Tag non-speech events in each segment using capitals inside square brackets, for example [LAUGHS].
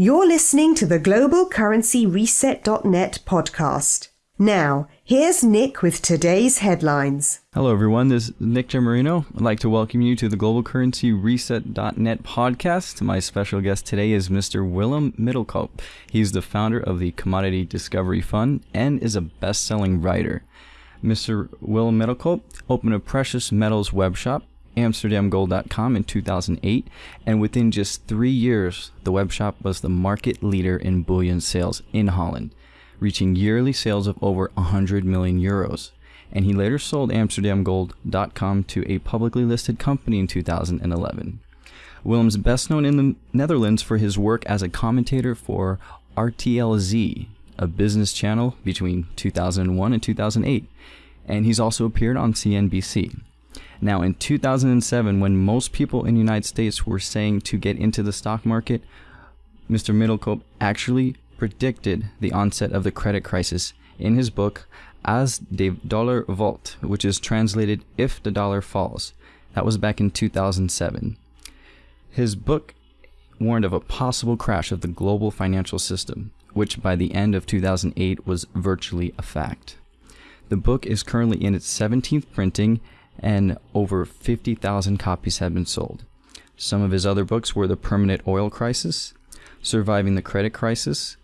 You're listening to the Global Currency Reset.net podcast. Now, here's Nick with today's headlines. Hello, everyone. This is Nick Gemarino. I'd like to welcome you to the Global Currency Reset.net podcast. My special guest today is Mr. Willem Middelkoop. He's the founder of the Commodity Discovery Fund and is a best selling writer. Mr. Willem Middelkoop opened a precious metals web shop amsterdamgold.com in 2008, and within just three years, the webshop was the market leader in bullion sales in Holland, reaching yearly sales of over 100 million euros. And he later sold amsterdamgold.com to a publicly listed company in 2011. Willem's best known in the Netherlands for his work as a commentator for RTLZ, a business channel between 2001 and 2008, and he's also appeared on CNBC. Now, in 2007, when most people in the United States were saying to get into the stock market, Mr. Middelkoop actually predicted the onset of the credit crisis in his book Als de Dollar Valt, which is translated If the Dollar Falls. That was back in 2007. His book warned of a possible crash of the global financial system, which by the end of 2008 was virtually a fact. The book is currently in its 17th printing and over 50,000 copies have been sold. Some of his other books were The Permanent Oil Crisis, Surviving the Credit Crisis,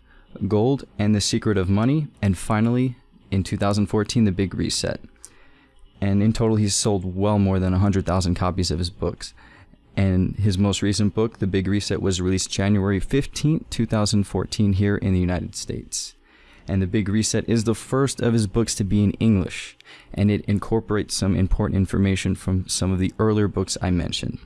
Gold and the Secret of Money, and finally, in 2014, The Big Reset. And in total, he's sold well more than 100,000 copies of his books. And his most recent book, The Big Reset, was released January 15, 2014, here in the United States and The Big Reset is the first of his books to be in English, and it incorporates some important information from some of the earlier books I mentioned.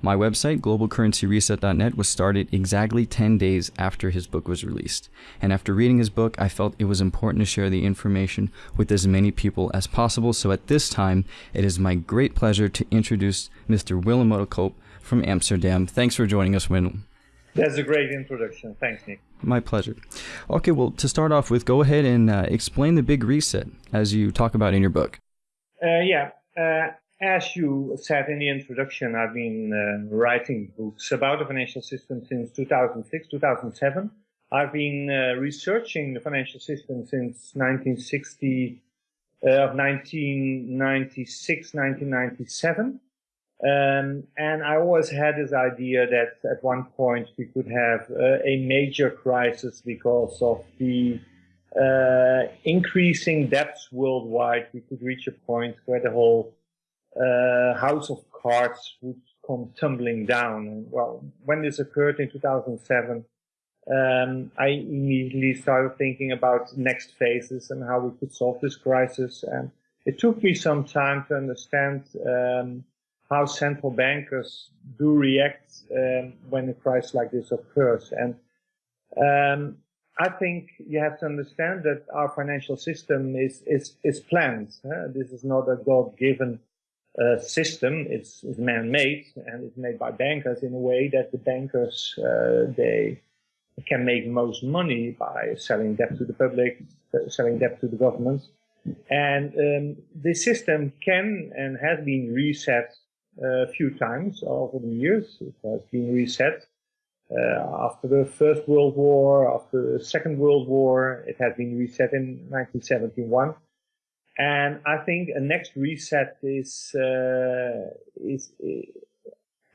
My website, globalcurrencyreset.net, was started exactly 10 days after his book was released. And after reading his book, I felt it was important to share the information with as many people as possible. So at this time, it is my great pleasure to introduce Mr. Willem Middelkoop from Amsterdam. Thanks for joining us, Willem. That's a great introduction. Thanks, Nick. My pleasure. Okay, well, to start off with, go ahead and uh, explain the big reset as you talk about in your book. Uh, yeah, uh, as you said in the introduction, I've been uh, writing books about the financial system since 2006, 2007. I've been uh, researching the financial system since 1960, uh, 1996, 1997. Um, and I always had this idea that at one point we could have uh, a major crisis because of the uh, increasing debts worldwide. We could reach a point where the whole uh, house of cards would come tumbling down. Well, when this occurred in 2007, um, I immediately started thinking about next phases and how we could solve this crisis. And it took me some time to understand um, how central bankers do react um, when a crisis like this occurs. And um, I think you have to understand that our financial system is is is planned. Huh? This is not a God-given uh, system. It's, it's man-made and it's made by bankers in a way that the bankers uh, they can make most money by selling debt to the public, selling debt to the government. And um, this system can and has been reset a few times over the years. It has been reset. Uh, after the First World War, after the Second World War, it has been reset in 1971. And I think a next reset is, uh, is,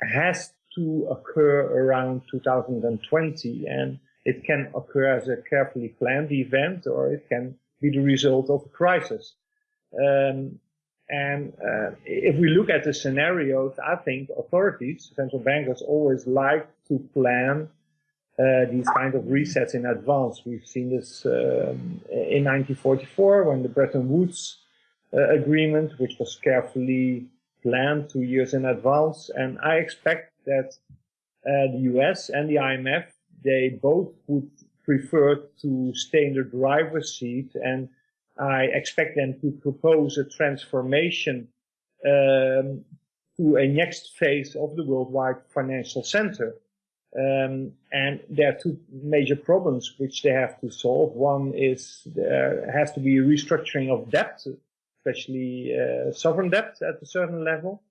has to occur around 2020 and it can occur as a carefully planned event or it can be the result of a crisis. Um, and uh, if we look at the scenarios, I think authorities, central bankers, always like to plan uh, these kind of resets in advance. We've seen this um, in 1944 when the Bretton Woods uh, agreement, which was carefully planned two years in advance. And I expect that uh, the US and the IMF, they both would prefer to stay in the driver's seat and I expect them to propose a transformation um, to a next phase of the worldwide financial center. Um, and there are two major problems which they have to solve. One is there has to be a restructuring of debt, especially uh, sovereign debt at a certain level.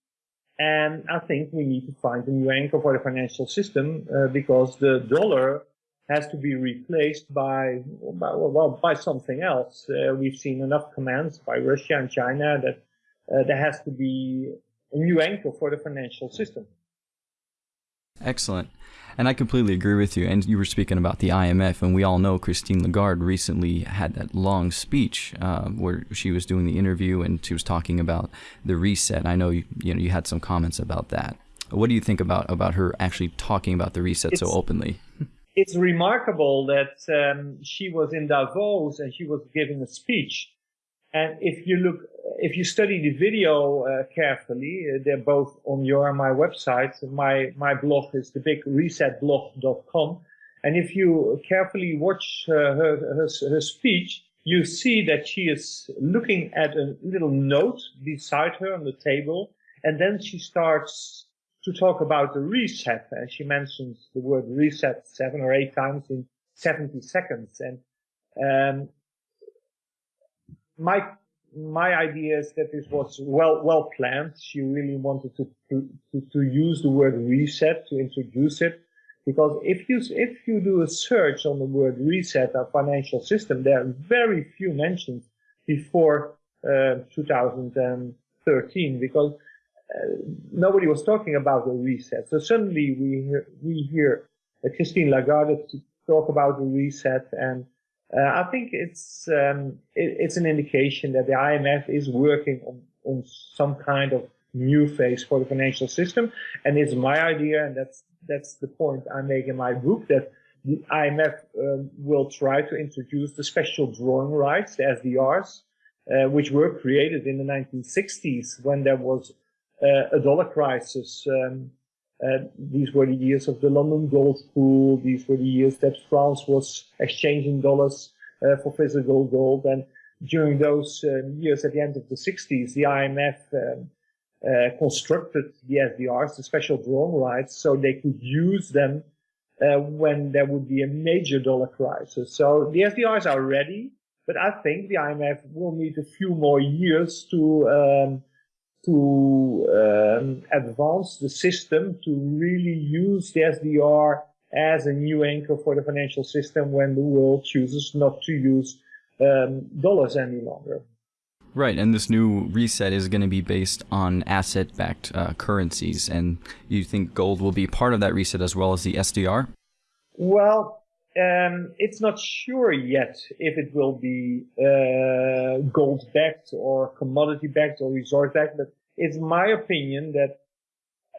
And I think we need to find a new anchor for the financial system uh, because the dollar has to be replaced by, by well, by something else. Uh, we've seen enough commands by Russia and China that uh, there has to be a new anchor for the financial system. Excellent. And I completely agree with you. And you were speaking about the IMF, and we all know Christine Lagarde recently had that long speech uh, where she was doing the interview and she was talking about the reset. I know you, you know you had some comments about that. What do you think about about her actually talking about the reset it's, so openly? [LAUGHS] It's remarkable that um, she was in Davos and she was giving a speech. And if you look, if you study the video uh, carefully, uh, they're both on your and my website. My my blog is thebigresetblog.com, and if you carefully watch uh, her, her her speech, you see that she is looking at a little note beside her on the table, and then she starts to talk about the reset. And she mentions the word reset seven or eight times in 70 seconds. And, um, my, my idea is that this was well, well planned. She really wanted to, to, to use the word reset to introduce it. Because if you, if you do a search on the word reset, our financial system, there are very few mentions before, uh, 2013 because nobody was talking about a reset. So suddenly we hear, we hear Christine Lagarde talk about the reset, and uh, I think it's um, it, it's an indication that the IMF is working on, on some kind of new phase for the financial system, and it's my idea, and that's that's the point I make in my book that the IMF um, will try to introduce the special drawing rights, the SDRs, uh, which were created in the 1960s when there was uh, a dollar crisis. Um, uh, these were the years of the London gold pool. These were the years that France was exchanging dollars uh, for physical gold. And during those um, years at the end of the 60s, the IMF um, uh, constructed the SDRs, the special drawing rights, so they could use them uh, when there would be a major dollar crisis. So the SDRs are ready, but I think the IMF will need a few more years to um, to um, advance the system to really use the SDR as a new anchor for the financial system when the world chooses not to use um, dollars any longer. Right, and this new reset is going to be based on asset-backed uh, currencies, and you think gold will be part of that reset as well as the SDR? Well, um, it's not sure yet if it will be uh, gold backed or commodity backed or resource backed, but it's my opinion that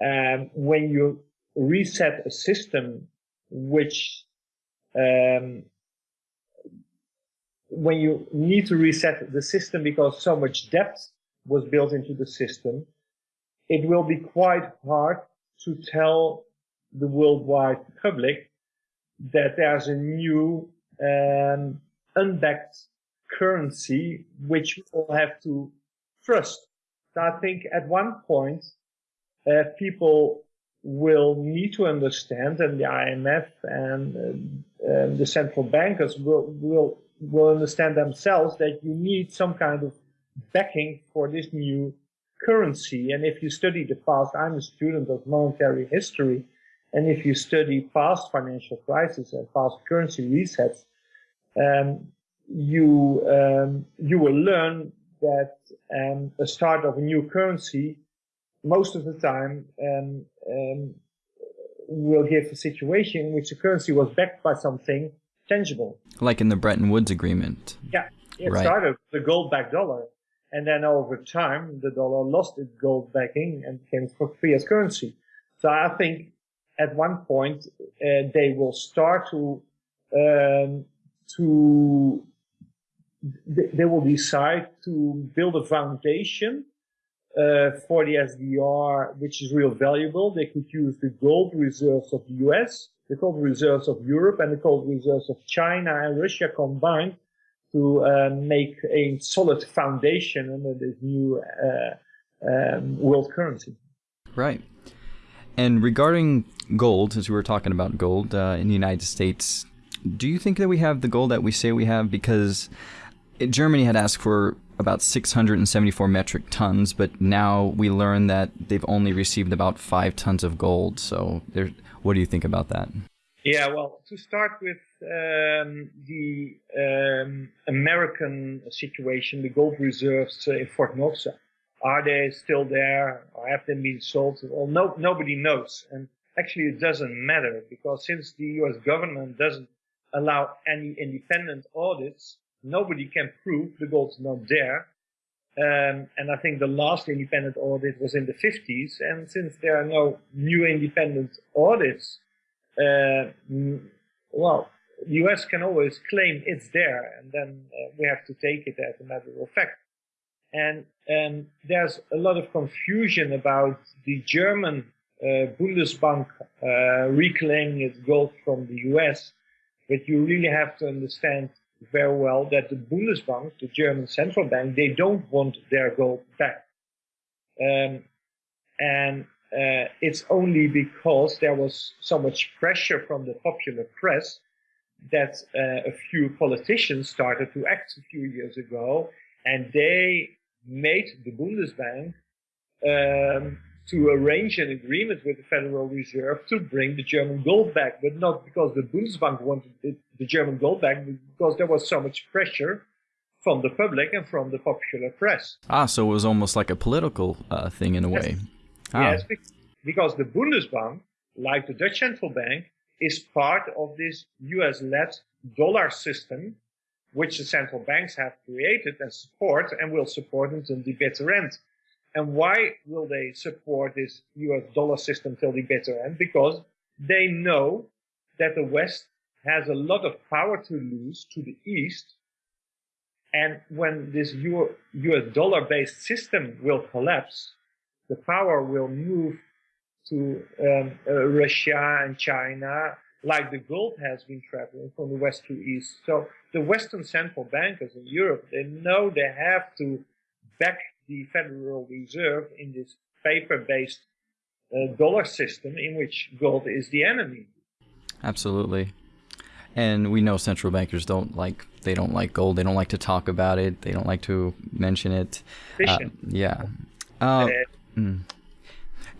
um, when you reset a system which um, when you need to reset the system because so much debt was built into the system, it will be quite hard to tell the worldwide public that there's a new um, unbacked currency which will have to trust. So I think at one point, uh, people will need to understand, and the IMF and uh, the central bankers will, will, will understand themselves that you need some kind of backing for this new currency. And if you study the past, I'm a student of monetary history, and if you study past financial crises and past currency resets, um, you um, you will learn that um, a start of a new currency most of the time um, um, will give a situation in which the currency was backed by something tangible. Like in the Bretton Woods Agreement. Yeah, it right. started the gold-backed dollar. And then over time, the dollar lost its gold backing and became free as currency. So I think at one point uh, they will start to um, to they will decide to build a foundation uh, for the SDR, which is real valuable. They could use the gold reserves of the US, the gold reserves of Europe, and the gold reserves of China and Russia combined to uh, make a solid foundation under this new uh, um, world currency. Right. And regarding gold, as we were talking about gold uh, in the United States, do you think that we have the gold that we say we have? Because Germany had asked for about 674 metric tons, but now we learn that they've only received about five tons of gold. So, what do you think about that? Yeah, well, to start with um, the um, American situation, the gold reserves uh, in Fort Knox, are they still there or have they been sold? Well, no, nobody knows. And actually it doesn't matter because since the US government doesn't allow any independent audits, nobody can prove the gold's not there. Um, and I think the last independent audit was in the 50s. And since there are no new independent audits, uh, well, the US can always claim it's there, and then uh, we have to take it as a matter of fact. And um, there's a lot of confusion about the German uh, Bundesbank uh, reclaiming its gold from the US, but you really have to understand very well that the Bundesbank, the German central bank, they don't want their gold back. Um, and uh, it's only because there was so much pressure from the popular press that uh, a few politicians started to act a few years ago, and they made the Bundesbank um, to arrange an agreement with the Federal Reserve to bring the German gold back, but not because the Bundesbank wanted it, the German gold back, but because there was so much pressure from the public and from the popular press. Ah, so it was almost like a political uh, thing in a yes. way. Ah. Yes, because the Bundesbank, like the Dutch central bank, is part of this US-led dollar system, which the central banks have created and support and will support until the bitter end. And why will they support this US dollar system till the bitter end? Because they know that the West has a lot of power to lose to the East. And when this US dollar based system will collapse, the power will move to um, uh, Russia and China, like the gold has been traveling from the west to east. So the Western central bankers in Europe, they know they have to back the Federal Reserve in this paper-based uh, dollar system in which gold is the enemy. Absolutely. And we know central bankers don't like they don't like gold. They don't like to talk about it. They don't like to mention it. Uh, yeah. Uh, mm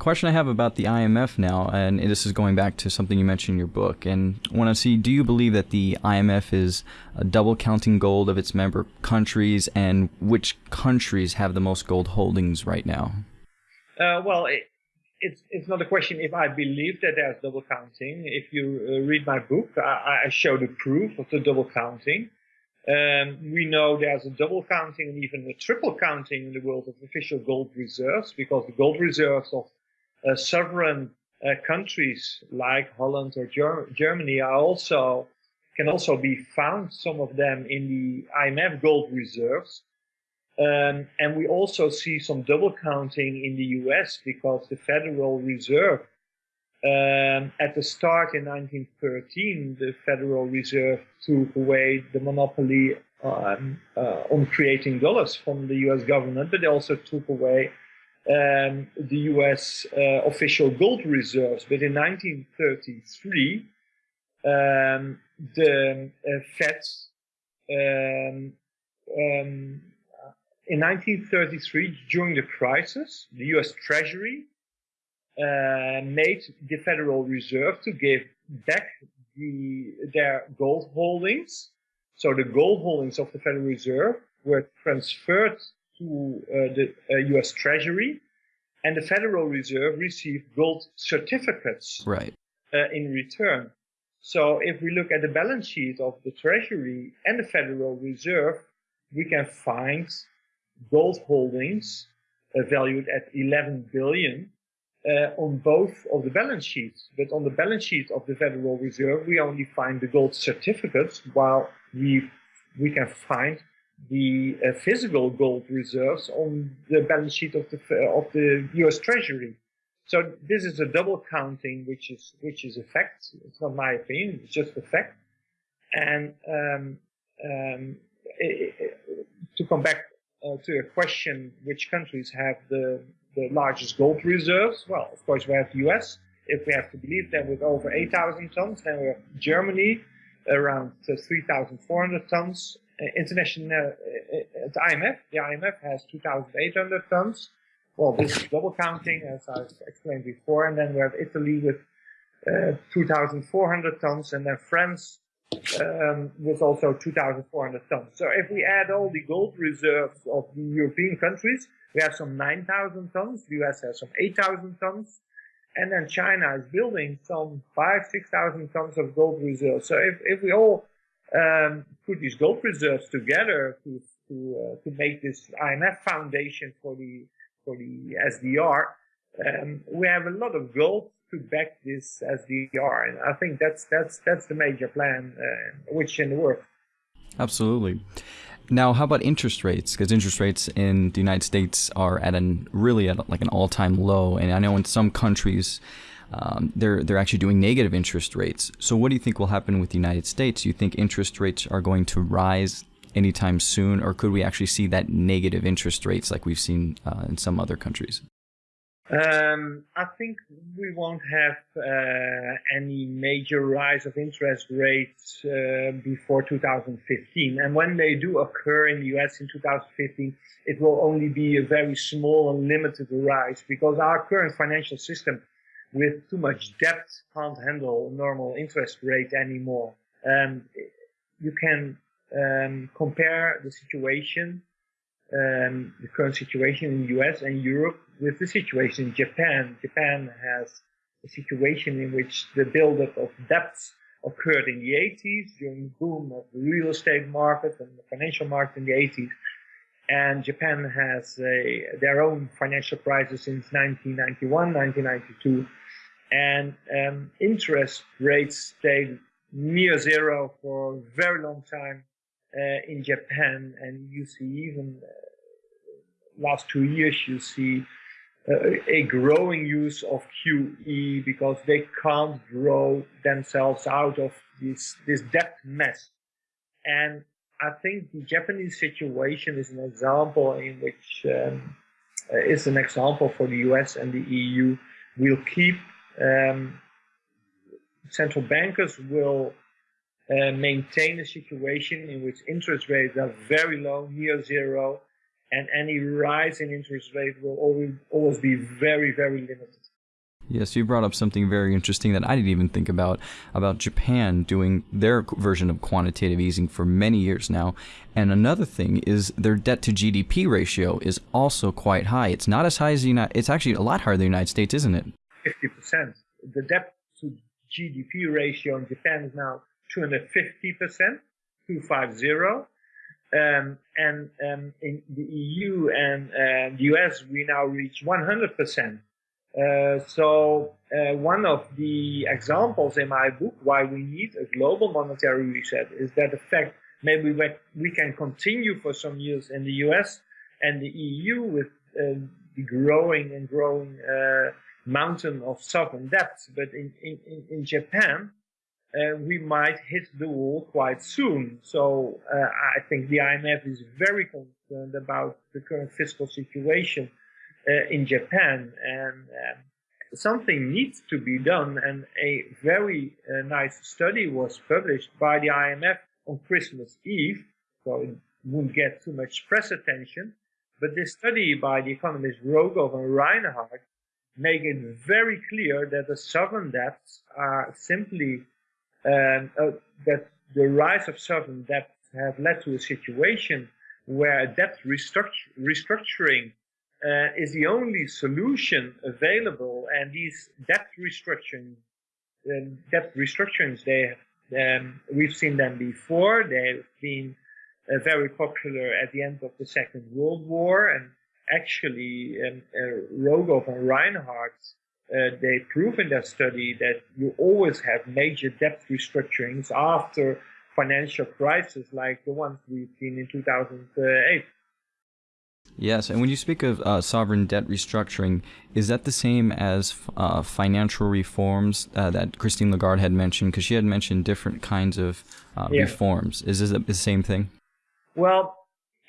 question I have about the IMF now, and this is going back to something you mentioned in your book, and I want to see, do you believe that the IMF is double counting gold of its member countries, and which countries have the most gold holdings right now? Uh, well, it, it's, it's not a question if I believe that there's double counting. If you uh, read my book, I, I show the proof of the double counting. Um, we know there's a double counting and even a triple counting in the world of official gold reserves because the gold reserves of sovereign uh, countries like Holland or Ger Germany are also can also be found some of them in the IMF gold reserves. Um, and we also see some double counting in the US because the Federal Reserve um, at the start in 1913, the Federal Reserve took away the monopoly um, uh, on creating dollars from the US government, but they also took away um, the US uh, official gold reserves. But in 1933, um, the uh, Fed, um, um, in 1933, during the crisis, the US Treasury uh, made the Federal Reserve to give back the, their gold holdings. So the gold holdings of the Federal Reserve were transferred to uh, the US uh, Treasury, and the Federal Reserve received gold certificates right. Uh, in return. So if we look at the balance sheet of the Treasury and the Federal Reserve, we can find gold holdings uh, valued at 11 billion uh, on both of the balance sheets. But on the balance sheet of the Federal Reserve, we only find the gold certificates, while we we can find the uh, physical gold reserves on the balance sheet of the of the U.S. Treasury. So this is a double counting, which is which is a fact. It's not my opinion; it's just a fact. And um, um, it, it, to come back uh, to your question, which countries have the the largest gold reserves? Well, of course, we have the U.S. If we have to believe them, with over 8,000 tons, then we have Germany around uh, 3,400 tons, uh, international uh, uh, the IMF. The IMF has 2,800 tons. Well, this is double counting, as I explained before, and then we have Italy with uh, 2,400 tons, and then France um, with also 2,400 tons. So if we add all the gold reserves of the European countries, we have some 9,000 tons. The US has some 8,000 tons. And then China is building some five, 6,000 tons of gold reserves. So if, if we all um, put these gold reserves together to to uh, to make this IMF foundation for the for the SDR, um, we have a lot of gold to back this SDR, and I think that's that's that's the major plan uh, which in the work. Absolutely. Now, how about interest rates? Because interest rates in the United States are at an really at like an all-time low, and I know in some countries um, they're they're actually doing negative interest rates. So, what do you think will happen with the United States? Do you think interest rates are going to rise anytime soon, or could we actually see that negative interest rates like we've seen uh, in some other countries? Um, I think we won't have uh, any major rise of interest rates uh, before 2015. And when they do occur in the US in 2015, it will only be a very small and limited rise because our current financial system with too much debt can't handle normal interest rate anymore. Um, you can um, compare the situation, um, the current situation in the US and Europe with the situation in Japan. Japan has a situation in which the buildup of debts occurred in the 80s during the boom of the real estate market and the financial market in the 80s. And Japan has a, their own financial crisis since 1991, 1992. And um, interest rates stayed near zero for a very long time uh, in Japan, and you see even uh, last two years you see uh, a growing use of QE because they can't grow themselves out of this this debt mess. And I think the Japanese situation is an example in which um, is an example for the US and the EU. Will keep um, central bankers will uh, maintain a situation in which interest rates are very low, near zero, and any rise in interest rate will always, always be very, very limited. Yes, you brought up something very interesting that I didn't even think about about Japan doing their version of quantitative easing for many years now. And another thing is their debt to GDP ratio is also quite high. It's not as high as the United it's actually a lot higher than the United States, isn't it? 50%. The debt to GDP ratio in Japan is now 250%, 250. Um, and um, in the EU and uh, the US, we now reach 100%. Uh, so uh, one of the examples in my book why we need a global monetary reset is that the fact maybe we can continue for some years in the US and the EU with uh, the growing and growing uh, mountain of sovereign debt, but in, in, in Japan, uh, we might hit the wall quite soon. So uh, I think the IMF is very concerned about the current fiscal situation uh, in Japan, and um, something needs to be done. And a very uh, nice study was published by the IMF on Christmas Eve, so it won't get too much press attention. But this study by the economists Rogoff and Reinhart make it very clear that the sovereign debts are simply um, uh, that the rise of sovereign debt have led to a situation where debt restructuring uh, is the only solution available, and these debt restructuring, um, debt restructurings, they um, we've seen them before. They've been uh, very popular at the end of the Second World War, and actually, um, uh, Rogoff and Reinhart, uh, they prove in their study that you always have major debt restructurings after financial crises like the ones we've seen in 2008. Yes, and when you speak of uh, sovereign debt restructuring, is that the same as uh, financial reforms uh, that Christine Lagarde had mentioned? Because she had mentioned different kinds of uh, yeah. reforms. Is this the same thing? Well,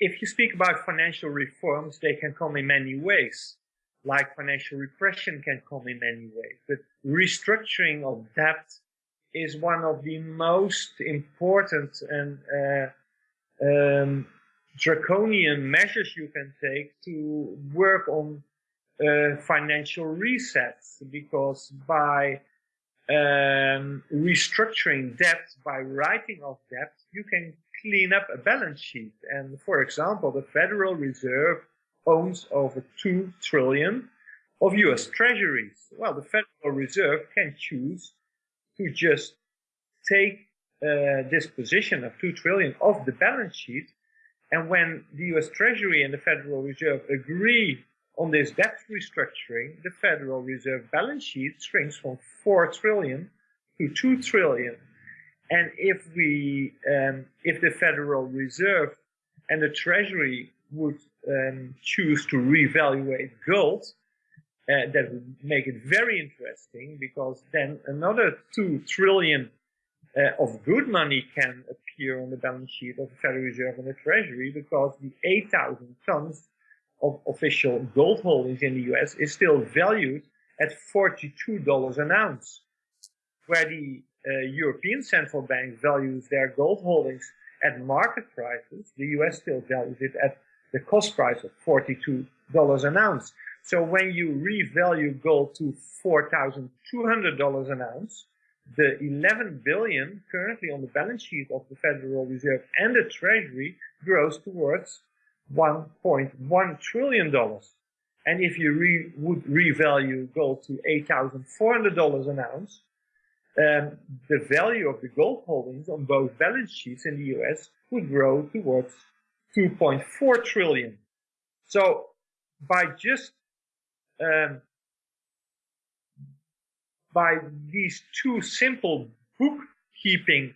if you speak about financial reforms, they can come in many ways like financial repression can come in many ways. But restructuring of debt is one of the most important and uh, um, draconian measures you can take to work on uh, financial resets because by um, restructuring debt by writing off debt, you can clean up a balance sheet. And for example, the Federal Reserve owns over 2 trillion of US treasuries. Well, the Federal Reserve can choose to just take uh, this position of 2 trillion off the balance sheet. And when the US Treasury and the Federal Reserve agree on this debt restructuring, the Federal Reserve balance sheet shrinks from 4 trillion to 2 trillion. And if we, um, if the Federal Reserve and the Treasury would um, choose to reevaluate gold, uh, that would make it very interesting because then another 2 trillion uh, of good money can appear on the balance sheet of the Federal Reserve and the Treasury because the 8,000 tons of official gold holdings in the US is still valued at $42 an ounce, where the Uh, European Central Bank values their gold holdings at market prices, the US still values it at the cost price of $42 an ounce. So when you revalue gold to $4,200 an ounce, the 11 billion currently on the balance sheet of the Federal Reserve and the Treasury grows towards 1.1 trillion dollars. And if you re would revalue gold to $8,400 an ounce, um, the value of the gold holdings on both balance sheets in the US would grow towards 2.4 trillion. So by just um, by these two simple bookkeeping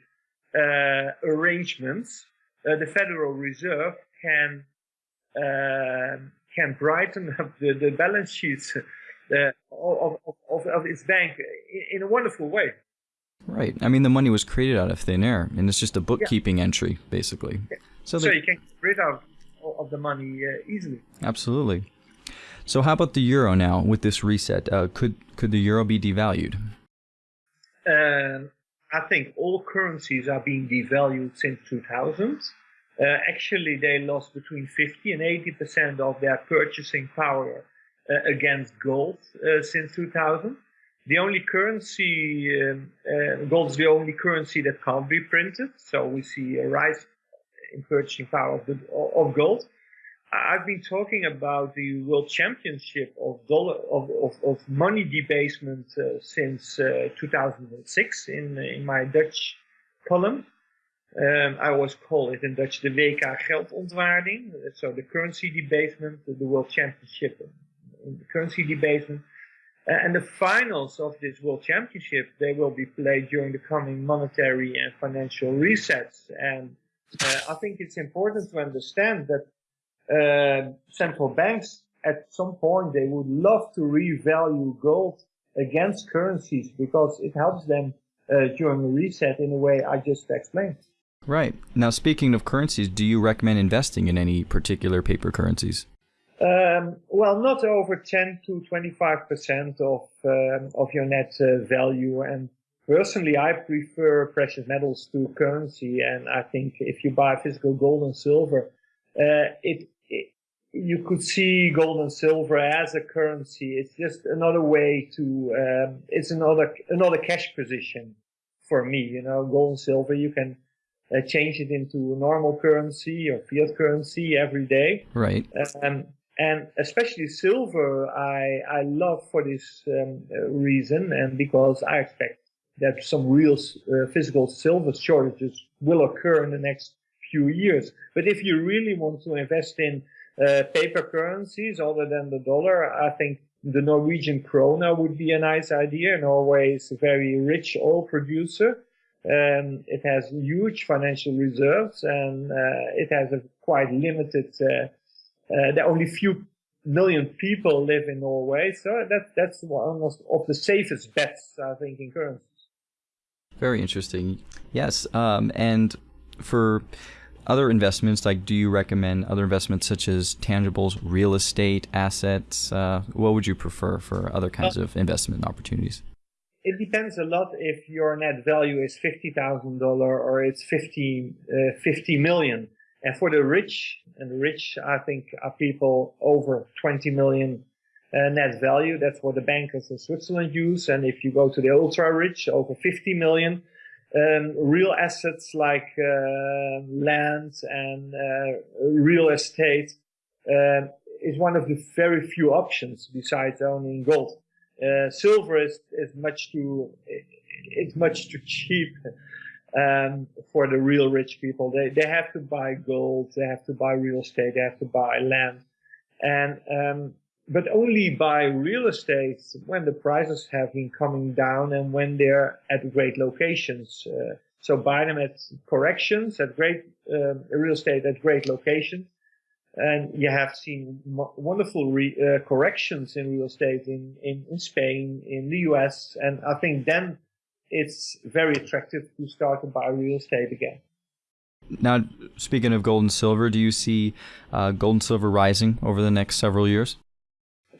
uh, arrangements, uh, the Federal Reserve can uh, can brighten [LAUGHS] up the, the balance sheets uh, of, of, of, its bank in a wonderful way. Right. I mean, the money was created out of thin air, and it's just a bookkeeping yeah. entry, basically. Yeah. So, so you can get rid of, of the money uh, easily. Absolutely. So how about the euro now with this reset? Uh, could could the euro be devalued? Um, I think all currencies are being devalued since 2000. Uh, actually, they lost between 50 and 80 percent of their purchasing power uh, against gold uh, since 2000. The only currency, um, uh, gold is the only currency that can't be printed. So we see a rise in purchasing power of, the, of gold. I've been talking about the World Championship of dollar of, of, of money debasement uh, since uh, 2006 in in my Dutch column. Um, I always call it in Dutch the WK geldontwaarding, so the currency debasement, the World Championship the currency debasement. Uh, and the finals of this World Championship, they will be played during the coming monetary and financial resets. And uh, I think it's important to understand that uh, central banks at some point they would love to revalue gold against currencies because it helps them uh, during a reset in a way I just explained. Right. Now, speaking of currencies, do you recommend investing in any particular paper currencies? Um, well, not over 10 to 25% of, um, of your net uh, value. And personally, I prefer precious metals to currency. And I think if you buy physical gold and silver, uh, it you could see gold and silver as a currency. It's just another way to, um, it's another, another cash position for me. You know, gold and silver, you can uh, change it into normal currency or fiat currency every day. Right. Um, and especially silver, I, I love for this um, reason and because I expect that some real uh, physical silver shortages will occur in the next few years. But if you really want to invest in uh, paper currencies other than the dollar. I think the Norwegian krona would be a nice idea. Norway is a very rich oil producer. Um, it has huge financial reserves and uh, it has a quite limited, uh, there are only few million people live in Norway. So that, that's one of the safest bets, I think, in currencies. Very interesting. Yes. Um, and for other investments, like do you recommend other investments such as tangibles, real estate, assets? Uh, what would you prefer for other kinds of investment opportunities? It depends a lot if your net value is $50,000 or it's 50, uh, 50 million. And for the rich, and the rich, I think, are people over 20 million uh, net value. That's what the bankers in Switzerland use. And if you go to the ultra rich, over 50 million, um, real assets like uh, land and uh, real estate uh, is one of the very few options besides owning gold. Uh, silver is, is much too it's much too cheap um, for the real rich people. They they have to buy gold, they have to buy real estate, they have to buy land, and um, but only buy real estate when the prices have been coming down and when they're at great locations. Uh, so buy them at corrections, at great uh, real estate at great locations. And you have seen wonderful re, uh, corrections in real estate in, in, in Spain, in the US. And I think then it's very attractive to start to buy real estate again. Now, speaking of gold and silver, do you see uh, gold and silver rising over the next several years?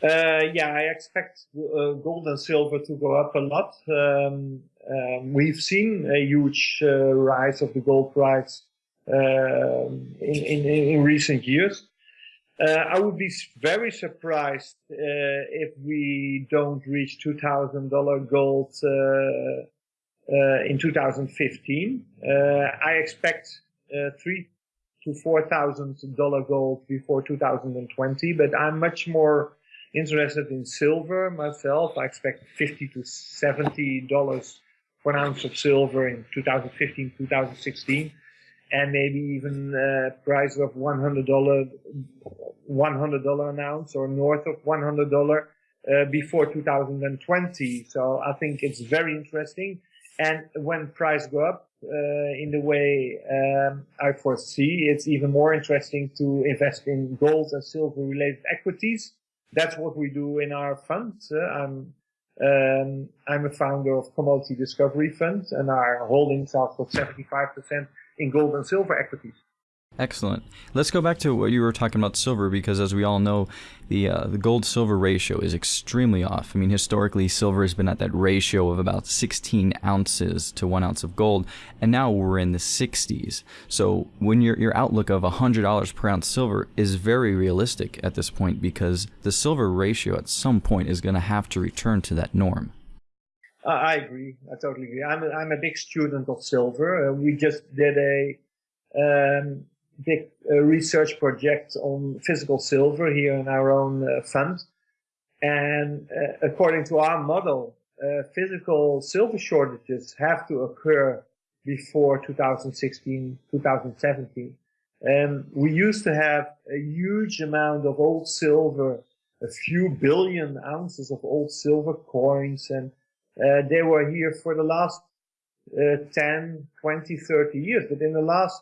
Uh, yeah, I expect uh, gold and silver to go up a lot. Um, um, we've seen a huge uh, rise of the gold price um, in, in, in, recent years. Uh, I would be very surprised uh, if we don't reach $2,000 gold uh, in 2015. Uh, I expect uh, three to $4,000 gold before 2020, but I'm much more interested in silver myself. I expect 50 to 70 dollars for an ounce of silver in 2015, 2016, and maybe even a price of 100 dollar, 100 dollar an ounce or north of 100 dollar uh, before 2020. So I think it's very interesting. And when price go up uh, in the way um, I foresee, it's even more interesting to invest in gold and silver related equities that's what we do in our fund. Uh, I'm um, I'm a founder of Commodity Discovery Fund, and our holdings are for 75% in gold and silver equities. Excellent. Let's go back to what you were talking about silver because, as we all know, the uh, the gold silver ratio is extremely off. I mean, historically, silver has been at that ratio of about 16 ounces to one ounce of gold, and now we're in the 60s. So, when your your outlook of $100 per ounce silver is very realistic at this point because the silver ratio at some point is going to have to return to that norm. Uh, I agree. I totally agree. I'm a, I'm a big student of silver. Uh, we just did a um, big uh, research project on physical silver here in our own uh, fund. And uh, according to our model, physical silver shortages have to occur before 2016, 2017. And we used to have a huge amount of old silver, a few billion ounces of old silver coins, and uh, they were here for the last uh, 10, 20, 30 years. But in the last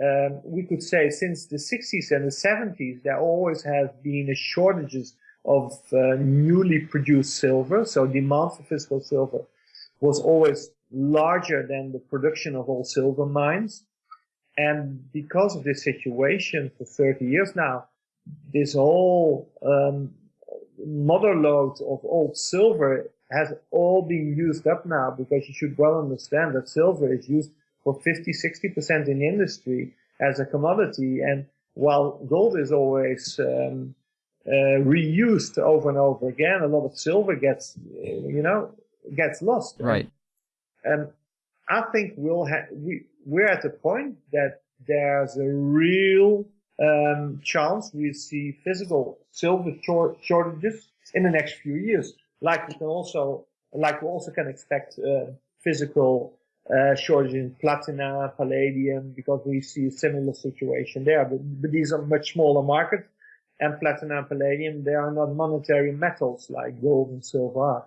um, we could say since the 60s and the 70s, there always has been a shortages of uh, newly produced silver. So demand for physical silver was always larger than the production of all silver mines. And because of this situation for 30 years now, this whole um, mother load of old silver has all been used up now because you should well understand that silver is used for 50, 60% in industry as a commodity. And while gold is always um, uh, reused over and over again, a lot of silver gets, you know, gets lost. Right. And I think we'll have, we, we're at a point that there's a real um, chance we see physical silver short shortages in the next few years. Like we can also, like we also can expect uh, physical uh, shortage in platina, palladium, because we see a similar situation there. But, but these are much smaller markets, and platina and palladium, they are not monetary metals like gold and silver.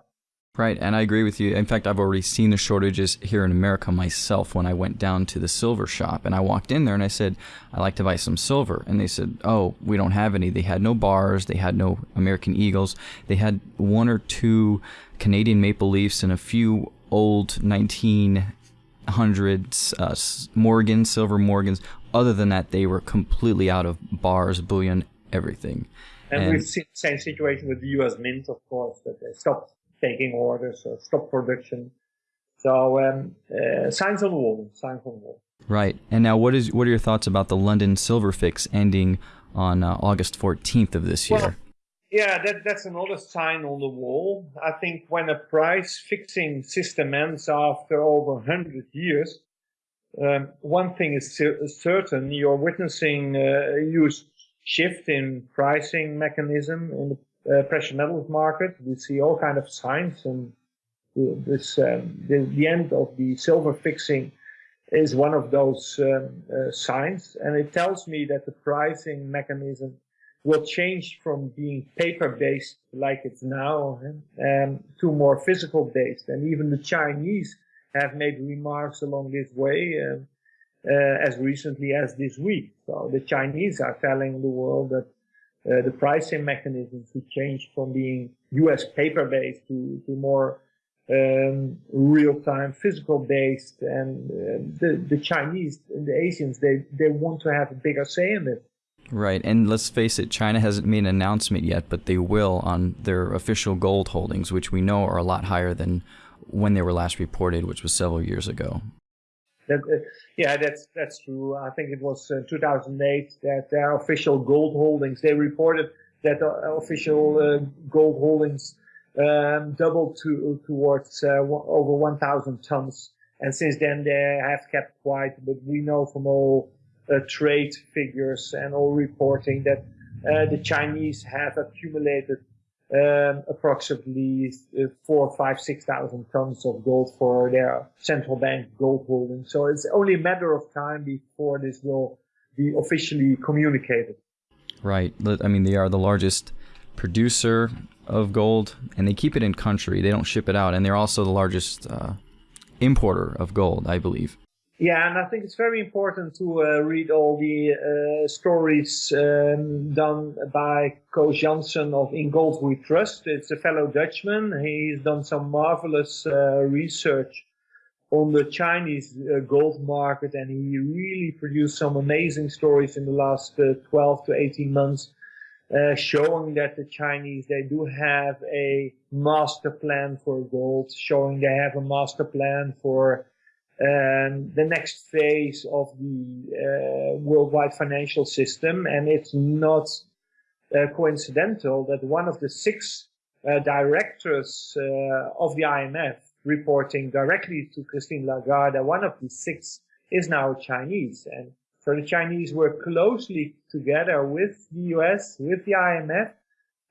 Right, and I agree with you. In fact, I've already seen the shortages here in America myself when I went down to the silver shop and I walked in there and I said, I'd like to buy some silver. And they said, Oh, we don't have any. They had no bars, they had no American Eagles, they had one or two Canadian Maple Leafs and a few old 19 hundreds, uh, Morgan, silver Morgans. Other than that, they were completely out of bars, bullion, everything. And, and, we've seen the same situation with the U.S. Mint, of course, that they stopped taking orders or stopped production. So um, uh, signs on the wall, signs on the wall. Right. And now, what is what are your thoughts about the London silver fix ending on uh, August 14th of this year? Well, Yeah, that, that's another sign on the wall. I think when a price fixing system ends after over 100 years, um, one thing is certain, you're witnessing a huge shift in pricing mechanism in the uh, precious metals market. We see all kind of signs and this, um, the, the, end of the silver fixing is one of those um, uh, signs. And it tells me that the pricing mechanism will change from being paper-based like it's now um, to more physical-based. And even the Chinese have made remarks along this way uh, uh, as recently as this week. So the Chinese are telling the world that uh, the pricing mechanism should change from being US paper-based to, to more um, real-time physical-based. And uh, the, the Chinese and the Asians, they, they want to have a bigger say in it. Right, and let's face it, China hasn't made an announcement yet, but they will on their official gold holdings, which we know are a lot higher than when they were last reported, which was several years ago. That, uh, yeah, that's that's true. I think it was uh, 2008 that their official gold holdings. They reported that the official uh, gold holdings um, doubled to towards uh, over 1,000 tons, and since then they have kept quiet. But we know from all uh, trade figures and all reporting that uh, the Chinese have accumulated um, approximately uh, four, five, six thousand tons of gold for their central bank gold holding. So it's only a matter of time before this will be officially communicated. Right. I mean, they are the largest producer of gold, and they keep it in country. They don't ship it out, and they're also the largest uh, importer of gold, I believe. Yeah, and I think it's very important to uh, read all the uh, stories um, done by Koos Jansen of In Gold We Trust. It's a fellow Dutchman. He's done some marvelous uh, research on the Chinese uh, gold market, and he really produced some amazing stories in the last uh, 12 to 18 months, uh, showing that the Chinese they do have a master plan for gold, showing they have a master plan for um, the next phase of the uh, worldwide financial system. And it's not uh, coincidental that one of the six uh, directors uh, of the IMF reporting directly to Christine Lagarde, one of the six is now Chinese. And so the Chinese work closely together with the US, with the IMF,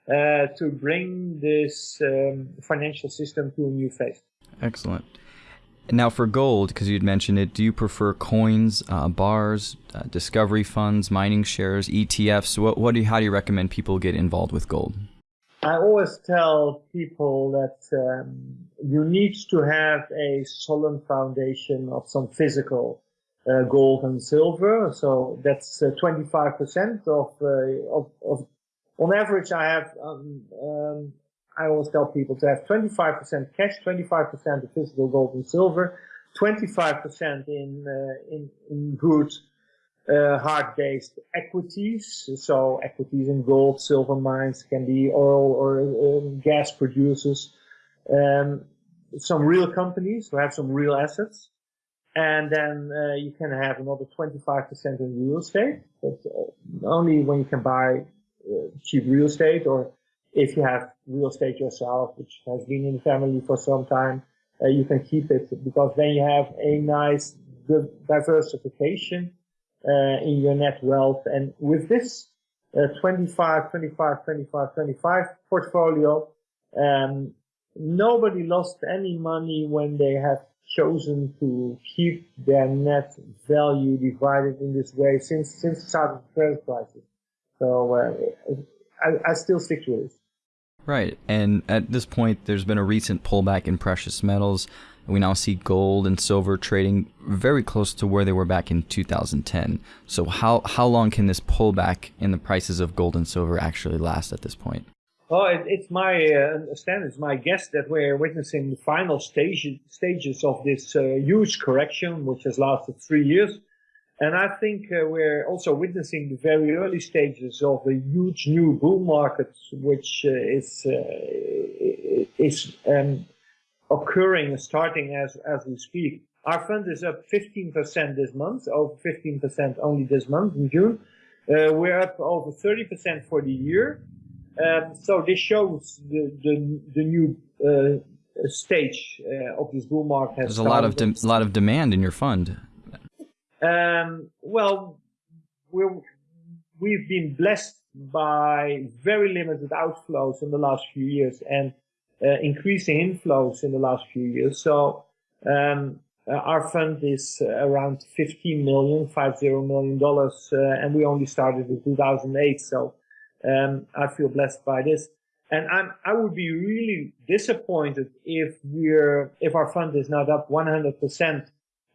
uh, to bring this um, financial system to a new phase. Excellent. Now, for gold, because you'd mentioned it, do you prefer coins, uh, bars, uh, discovery funds, mining shares, ETFs? What, what do you, how do you recommend people get involved with gold? I always tell people that um, you need to have a solid foundation of some physical uh, gold and silver. So that's 25% uh, of, uh, of, of, on average, I have um, um, I always tell people to have 25% cash, 25% of physical gold and silver, 25% in, uh, in, in good, uh, hard-based equities. So equities in gold, silver mines can be oil or um, gas producers. Um, some real companies who have some real assets. And then uh, you can have another 25% in real estate, but uh, only when you can buy uh, cheap real estate or if you have real estate yourself, which has been in the family for some time, uh, you can keep it because then you have a nice good diversification uh, in your net wealth. And with this uh, 25, 25, 25, 25 portfolio, um, nobody lost any money when they have chosen to keep their net value divided in this way since since the start of the credit crisis. So uh, I, I still stick to this. Right. And at this point, there's been a recent pullback in precious metals. We now see gold and silver trading very close to where they were back in 2010. So how, how long can this pullback in the prices of gold and silver actually last at this point? Well, it, it's my uh, understanding, it's my guess that we're witnessing the final stage, stages of this uh, huge correction, which has lasted three years. And I think uh, we're also witnessing the very early stages of a huge new bull market, which uh, is uh, is um, occurring, starting as as we speak. Our fund is up 15% this month, over 15% only this month in June. Uh, we're up over 30% for the year. Um, so this shows the the, the new uh, stage uh, of this bull market. There's a lot of a lot of demand in your fund. Um, well, we we've been blessed by very limited outflows in the last few years and uh, increasing inflows in the last few years. So um, uh, our fund is around 15 million, five zero million dollars, uh, and we only started in 2008. So um, I feel blessed by this. And I'm, I would be really disappointed if we're, if our fund is not up 100%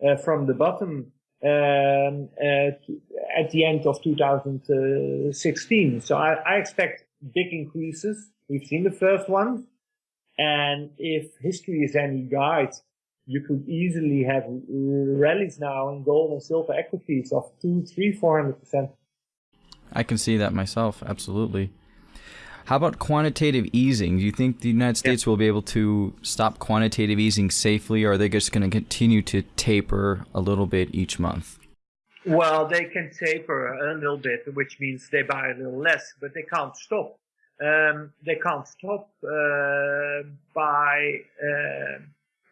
uh, from the bottom um, at the end of 2016. So I, I expect big increases. We've seen the first one. And if history is any guide, you could easily have rallies now in gold and silver equities of two, three, four hundred percent. I can see that myself, absolutely. How about quantitative easing? Do you think the United States yeah. will be able to stop quantitative easing safely, or are they just going to continue to taper a little bit each month? Well, they can taper a little bit, which means they buy a little less, but they can't stop. Um, they can't stop uh, by uh,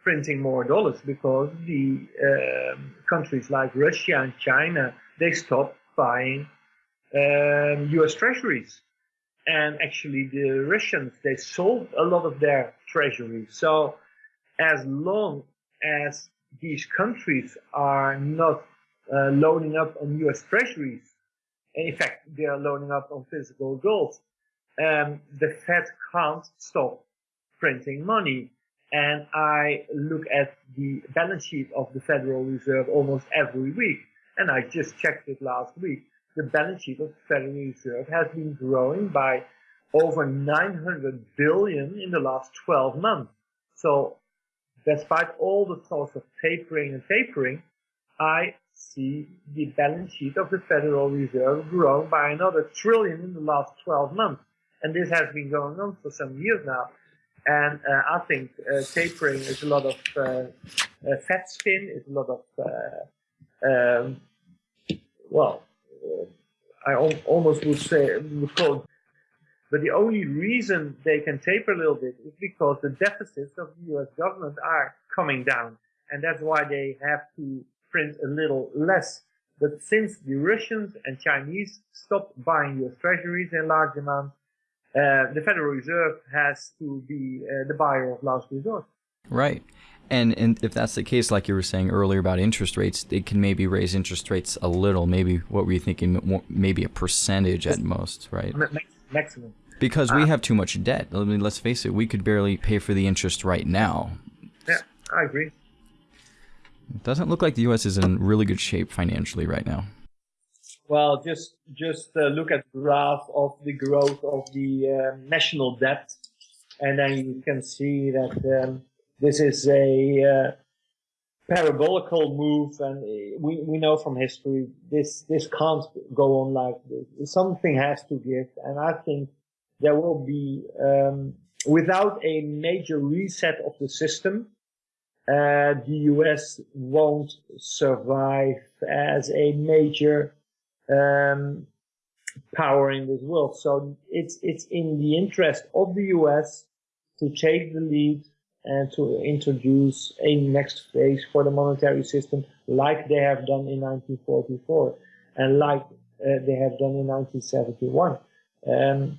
printing more dollars because the um, countries like Russia and China they stop buying um, U.S. Treasuries, and actually the Russians they sold a lot of their treasuries. So as long as these countries are not uh, loading up on U.S. Treasuries, and in fact they are loading up on physical gold, um, the Fed can't stop printing money. And I look at the balance sheet of the Federal Reserve almost every week. And I just checked it last week. The balance sheet of the Federal Reserve has been growing by over 900 billion in the last 12 months. So despite all the talks of tapering and tapering, I see the balance sheet of the Federal Reserve grow by another trillion in the last 12 months. And this has been going on for some years now. And uh, I think uh, tapering is a lot of uh, uh fat spin, is a lot of, uh, um, well, I al- almost would say, would call but the only reason they can taper a little bit is because the deficits of the US government are coming down. And that's why they have to print a little less. But since the Russians and Chinese stopped buying US treasuries in large amounts, uh, the Federal Reserve has to be uh, the buyer of last resort. Right. And, and if that's the case, like you were saying earlier about interest rates, they can maybe raise interest rates a little. Maybe what were you thinking? Maybe a percentage at most, right? Maximum. Because we uh, have too much debt. I mean, let's face it, we could barely pay for the interest right now. Yeah, I agree. It doesn't look like the U.S. is in really good shape financially right now. Well, just just uh, look at the graph of the growth of the uh, national debt, and then you can see that um, this is a uh, parabolical move, and we, we know from history this this can't go on like this. Something has to give, and I think there will be um, without a major reset of the system uh, the US won't survive as a major um, power in this world. So it's it's in the interest of the US to take the lead and to introduce a next phase for the monetary system, like they have done in 1944 and like uh, they have done in 1971. Um,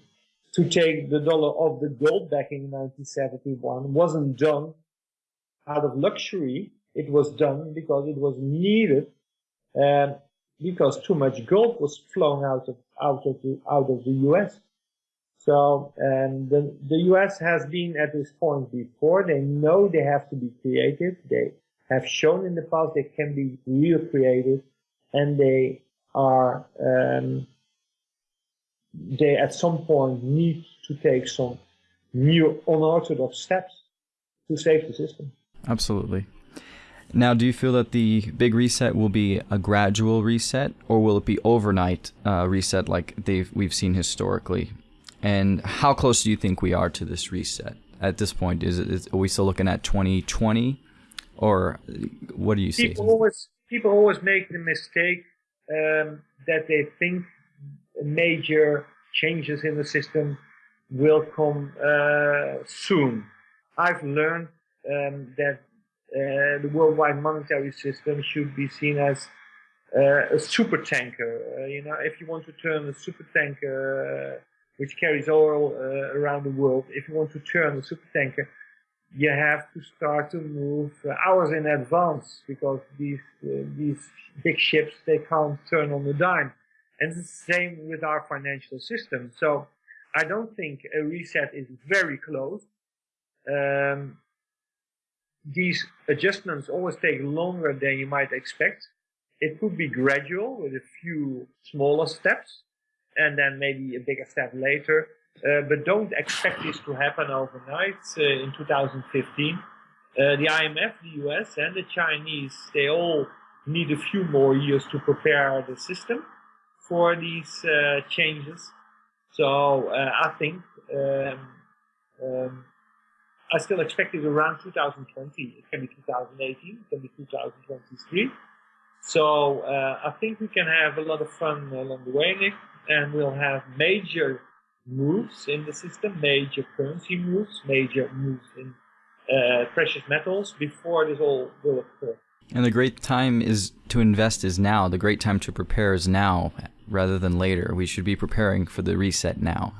to take the dollar off the gold back in 1971 wasn't done out of luxury. It was done because it was needed, uh, because too much gold was flown out of out of the out of the U.S. So um, the the U.S. has been at this point before. They know they have to be creative. They have shown in the past they can be real creative, and they are um, they at some point need to take some new unorthodox steps to save the system. Absolutely. Now, do you feel that the big reset will be a gradual reset, or will it be overnight uh, reset like we've seen historically? And how close do you think we are to this reset at this point? Is are we still looking at 2020, or what do you see? People always people always make the mistake um, that they think major changes in the system will come uh, soon. I've learned um, that uh, the worldwide monetary system should be seen as uh, a super tanker. Uh, you know, if you want to turn a super tanker uh, which carries oil uh, around the world, if you want to turn the super tanker, you have to start to move hours in advance because these these big ships they can't turn on the dime. And the same with our financial system. So I don't think a reset is very close. Um, these adjustments always take longer than you might expect. It could be gradual with a few smaller steps and then maybe a bigger step later. Uh, but don't expect this to happen overnight uh, in 2015. Uh, the IMF, the US, and the Chinese, they all need a few more years to prepare the system for these uh, changes. So uh, I think um, um, I still expect it around 2020. It can be 2018, it can be 2023. So uh, I think we can have a lot of fun along the way, Nick, and we'll have major moves in the system, major currency moves, major moves in uh, precious metals before this all will occur. And the great time is to invest is now. The great time to prepare is now rather than later. We should be preparing for the reset now.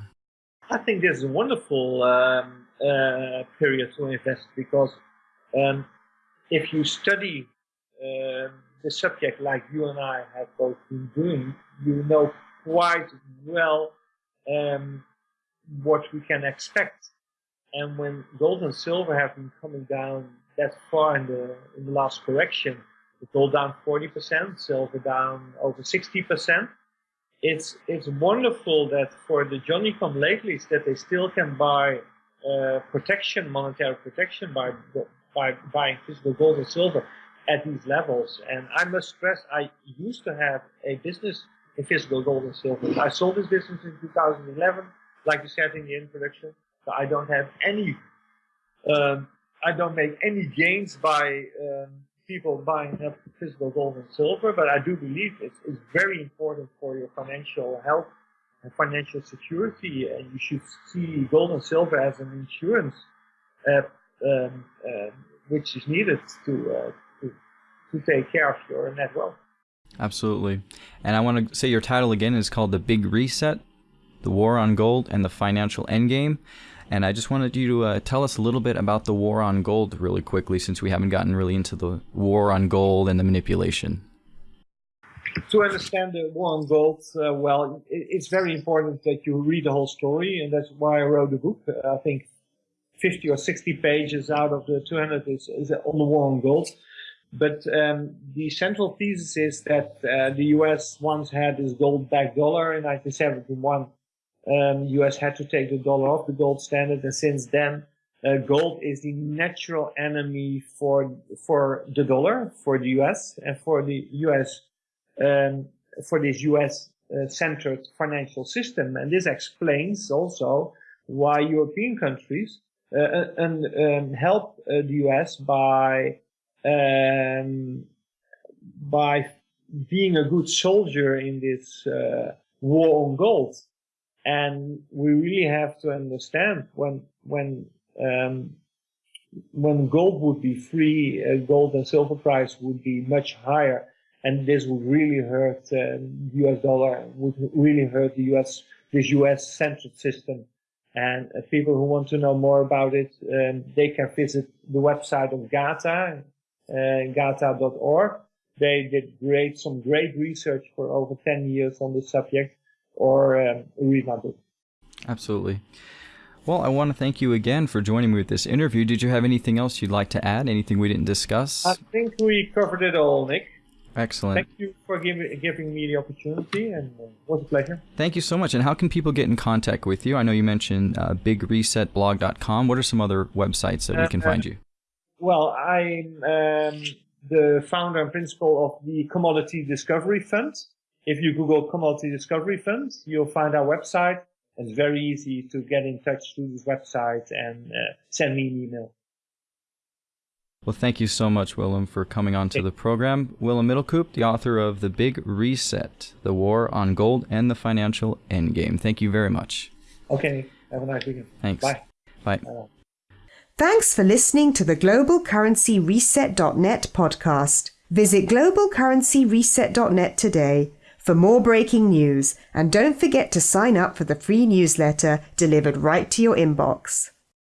I think this is a wonderful um, uh, period to invest because um, if you study uh, the subject like you and I have both been doing, you know quite well um, what we can expect. And when gold and silver have been coming down that far in the in the last correction, gold down 40%, silver down over 60%. It's it's wonderful that for the Johnny come latelys that they still can buy uh, protection, monetary protection by by buying physical gold and silver at these levels. And I must stress, I used to have a business in physical gold and silver. I sold this business in 2011, like you said in the introduction. So I don't have any, um, I don't make any gains by um, people buying up physical gold and silver, but I do believe it's, it's very important for your financial health and financial security, and you should see gold and silver as an insurance, uh, um, uh, which is needed to, uh, to to take care of your net wealth. Absolutely. And I want to say your title again is called The Big Reset, The War on Gold and the Financial Endgame. And I just wanted you to uh, tell us a little bit about the war on gold really quickly since we haven't gotten really into the war on gold and the manipulation. To understand the war on gold, uh, well, it's very important that you read the whole story, and that's why I wrote the book. I think 50 or 60 pages out of the 200 is, is on the war on gold. But um, the central thesis is that uh, the U.S. once had this gold-backed dollar in 1971. Um, U.S. had to take the dollar off the gold standard, and since then, uh, gold is the natural enemy for for the dollar, for the U.S. and for the U.S. Um, for this U.S. Uh, centered financial system, and this explains also why European countries uh, and um, help uh, the U.S. by um, by being a good soldier in this uh, war on gold. And we really have to understand when when um, when gold would be free, uh, gold and silver price would be much higher, and this would really hurt uh, the U.S. dollar, would really hurt the U.S. this U.S. central system. And uh, people who want to know more about it, um, they can visit the website of GATA, uh, gata.org. They did great, some great research for over 10 years on the subject, or um, read my book. Absolutely. Well, I want to thank you again for joining me with this interview. Did you have anything else you'd like to add? Anything we didn't discuss? I think we covered it all, Nick. Excellent. Thank you for give, giving me the opportunity, and uh, it was a pleasure. Thank you so much. And how can people get in contact with you? I know you mentioned uh, bigresetblog.com. What are some other websites that we can find you? Well, I'm um, the founder and principal of the Commodity Discovery Fund. If you Google Commodity Discovery Fund, you'll find our website. It's very easy to get in touch through this website and uh, send me an email. Well, thank you so much, Willem, for coming on to the program. Willem Middelkoop, the author of The Big Reset, The War on Gold and the Financial Endgame. Thank you very much. Okay. Have a nice weekend. Thanks. Bye. Bye. Bye. Thanks for listening to the globalcurrencyreset.net podcast. Visit globalcurrencyreset.net today for more breaking news and don't forget to sign up for the free newsletter delivered right to your inbox.